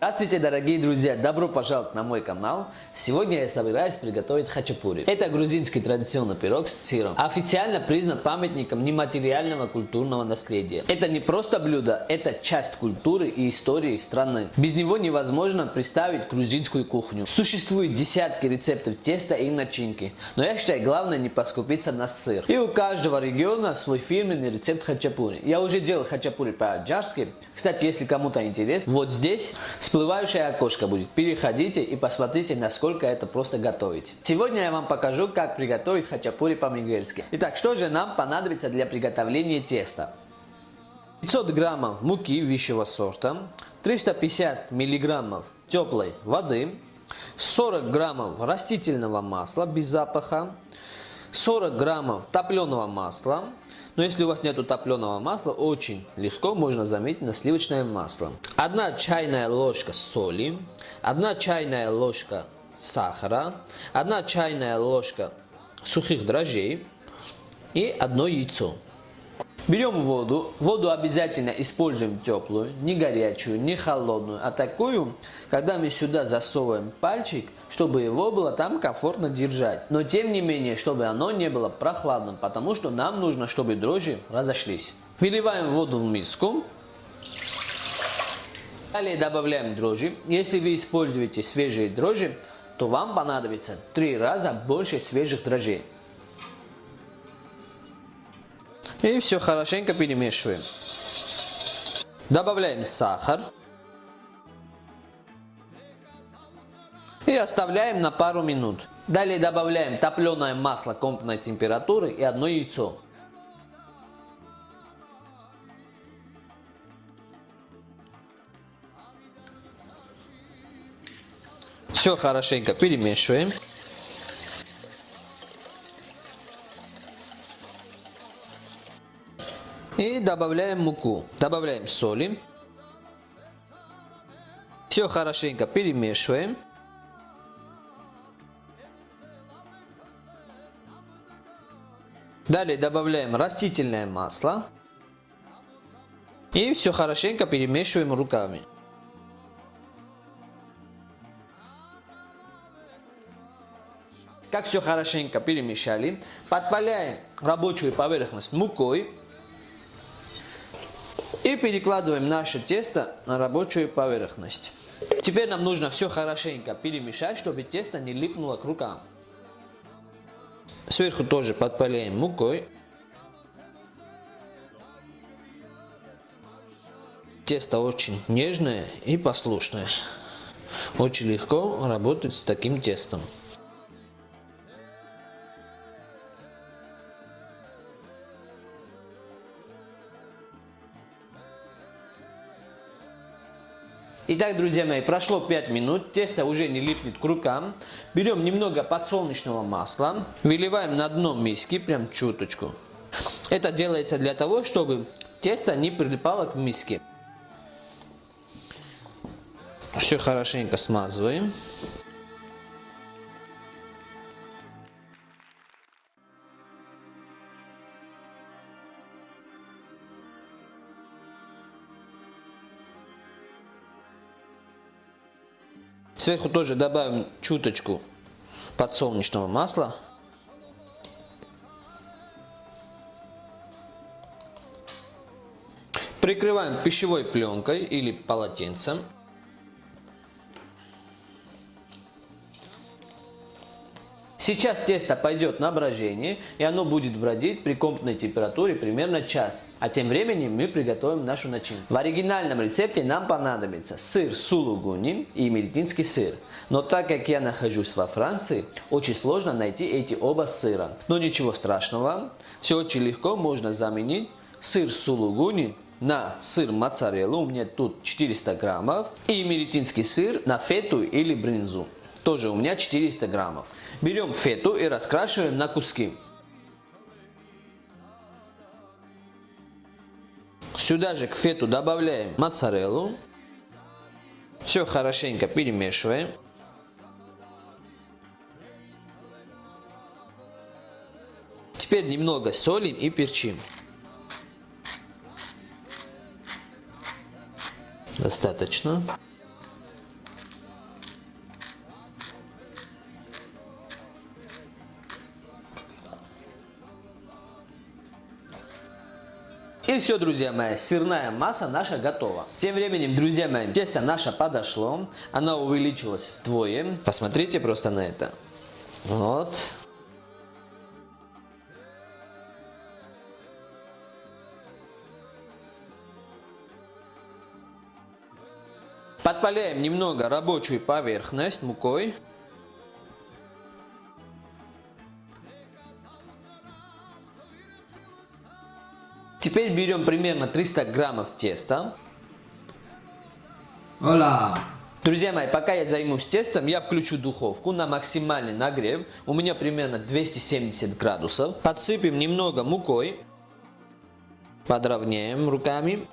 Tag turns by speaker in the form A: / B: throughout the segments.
A: Здравствуйте, дорогие друзья! Добро пожаловать на мой канал! Сегодня я собираюсь приготовить хачапури. Это грузинский традиционный пирог с сыром. Официально признан памятником нематериального культурного наследия. Это не просто блюдо, это часть культуры и истории страны. Без него невозможно представить грузинскую кухню. Существует десятки рецептов теста и начинки, но я считаю главное не поскупиться на сыр. И у каждого региона свой фирменный рецепт хачапури. Я уже делал хачапури по-аджарски. Кстати, если кому-то интересно, вот здесь всплывающее окошко будет. Переходите и посмотрите, насколько это просто готовить. Сегодня я вам покажу, как приготовить хачапури по-мигрельски. Итак, что же нам понадобится для приготовления теста? 500 граммов муки высшего сорта, 350 миллиграммов теплой воды, 40 граммов растительного масла без запаха, 40 граммов топленого масла, но если у вас нет топленого масла, очень легко можно заметить на сливочное масло. Одна чайная ложка соли, одна чайная ложка сахара, одна чайная ложка сухих дрожжей и одно яйцо. Берем воду. Воду обязательно используем теплую, не горячую, не холодную, а такую, когда мы сюда засовываем пальчик, чтобы его было там комфортно держать. Но тем не менее, чтобы оно не было прохладным, потому что нам нужно, чтобы дрожжи разошлись. Выливаем воду в миску. Далее добавляем дрожжи. Если вы используете свежие дрожжи, то вам понадобится три раза больше свежих дрожжей. И все хорошенько перемешиваем. Добавляем сахар. И оставляем на пару минут. Далее добавляем топленое масло комнатной температуры и одно яйцо. Все хорошенько перемешиваем. И добавляем муку. Добавляем соли. Все хорошенько перемешиваем. Далее добавляем растительное масло. И все хорошенько перемешиваем руками. Как все хорошенько перемешали, подпаляем рабочую поверхность мукой и перекладываем наше тесто на рабочую поверхность. Теперь нам нужно все хорошенько перемешать, чтобы тесто не липнуло к рукам. Сверху тоже подпаляем мукой. Тесто очень нежное и послушное. Очень легко работать с таким тестом. Итак, друзья мои, прошло 5 минут, тесто уже не липнет к рукам. Берем немного подсолнечного масла, выливаем на дно миски, прям чуточку. Это делается для того, чтобы тесто не прилипало к миске. Все хорошенько смазываем. Сверху тоже добавим чуточку подсолнечного масла. Прикрываем пищевой пленкой или полотенцем. Сейчас тесто пойдет на брожение, и оно будет бродить при комнатной температуре примерно час. А тем временем мы приготовим нашу начинку. В оригинальном рецепте нам понадобится сыр сулугуни и меритинский сыр. Но так как я нахожусь во Франции, очень сложно найти эти оба сыра. Но ничего страшного, все очень легко можно заменить сыр сулугуни на сыр моцареллу, у меня тут 400 граммов, и меритинский сыр на фету или бринзу. Тоже у меня 400 граммов. Берем фету и раскрашиваем на куски. Сюда же к фету добавляем моцареллу. Все хорошенько перемешиваем. Теперь немного солим и перчим. Достаточно. И все, друзья мои, сырная масса наша готова. Тем временем, друзья мои, тесто наше подошло. Оно увеличилось вдвое. Посмотрите просто на это. Вот. Подпаляем немного рабочую поверхность мукой. Теперь берем примерно 300 граммов теста.
B: Ола!
A: Друзья мои, пока я займусь тестом, я включу духовку на максимальный нагрев. У меня примерно 270 градусов. Подсыпем немного мукой. Подровняем руками.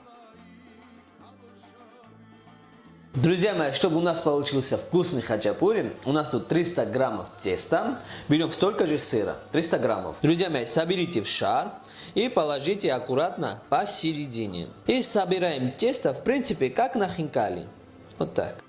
A: Друзья мои, чтобы у нас получился вкусный хачапури, у нас тут 300 граммов теста. Берем столько же сыра, 300 граммов. Друзья мои, соберите в шар и положите аккуратно посередине. И собираем тесто, в принципе, как на хинкали. Вот так.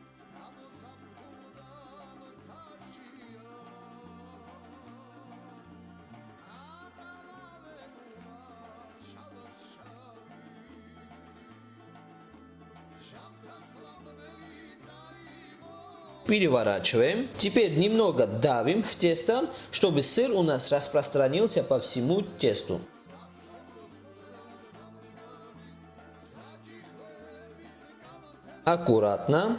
A: Переворачиваем. Теперь немного давим в тесто, чтобы сыр у нас распространился по всему тесту. Аккуратно,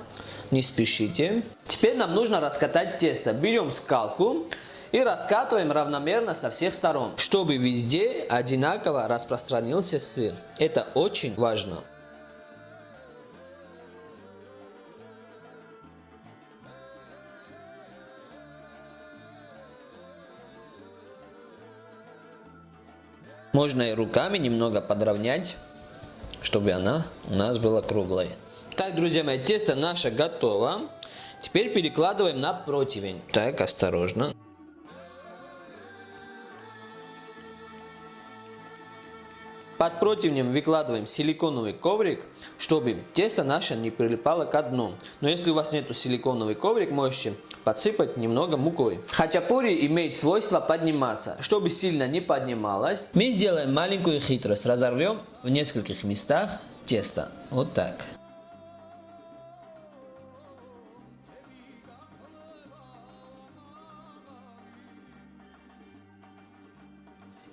A: не спешите. Теперь нам нужно раскатать тесто. Берем скалку и раскатываем равномерно со всех сторон, чтобы везде одинаково распространился сыр. Это очень важно. Можно и руками немного подровнять, чтобы она у нас была круглой. Так, друзья мои, тесто наше готово. Теперь перекладываем на противень. Так, осторожно. Под противнем выкладываем силиконовый коврик, чтобы тесто наше не прилипало к дну. Но если у вас нету силиконовый коврик, можете подсыпать немного мукой. Хачапури имеет свойство подниматься. Чтобы сильно не поднималось, мы сделаем маленькую хитрость. Разорвем в нескольких местах тесто. Вот так.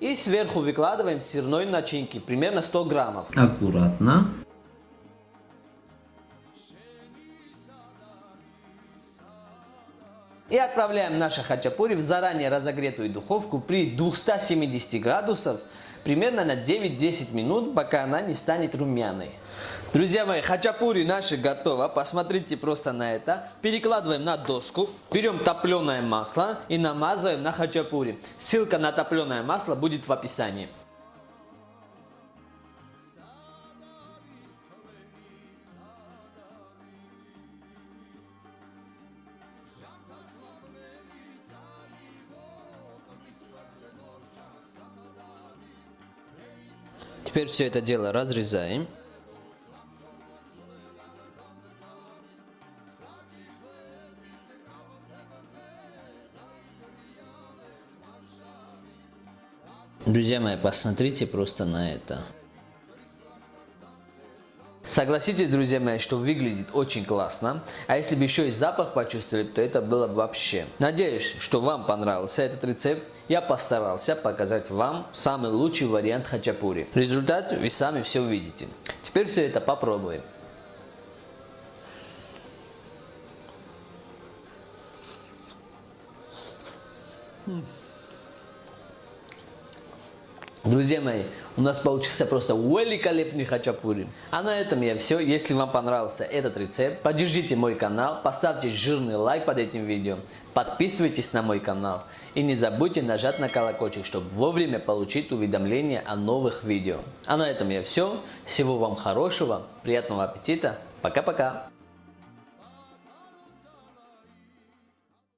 A: И сверху выкладываем сырной начинки, примерно 100 граммов.
B: Аккуратно.
A: И отправляем наши хачапури в заранее разогретую духовку при 270 градусов примерно на 9-10 минут, пока она не станет румяной. Друзья мои, хачапури наши готово. Посмотрите просто на это. Перекладываем на доску. Берем топленое масло и намазываем на хачапури. Ссылка на топленое масло будет в описании. Теперь все это дело разрезаем. Друзья мои, посмотрите просто на это. Согласитесь, друзья мои, что выглядит очень классно. А если бы еще и запах почувствовали, то это было бы вообще. Надеюсь, что вам понравился этот рецепт. Я постарался показать вам самый лучший вариант хачапури. Результат вы сами все увидите. Теперь все это попробуем. Mm. Друзья мои, у нас получился просто великолепный хачапури. А на этом я все. Если вам понравился этот рецепт, поддержите мой канал, поставьте жирный лайк под этим видео, подписывайтесь на мой канал и не забудьте нажать на колокольчик, чтобы вовремя получить уведомления о новых видео. А на этом я все. Всего вам хорошего, приятного аппетита. Пока-пока.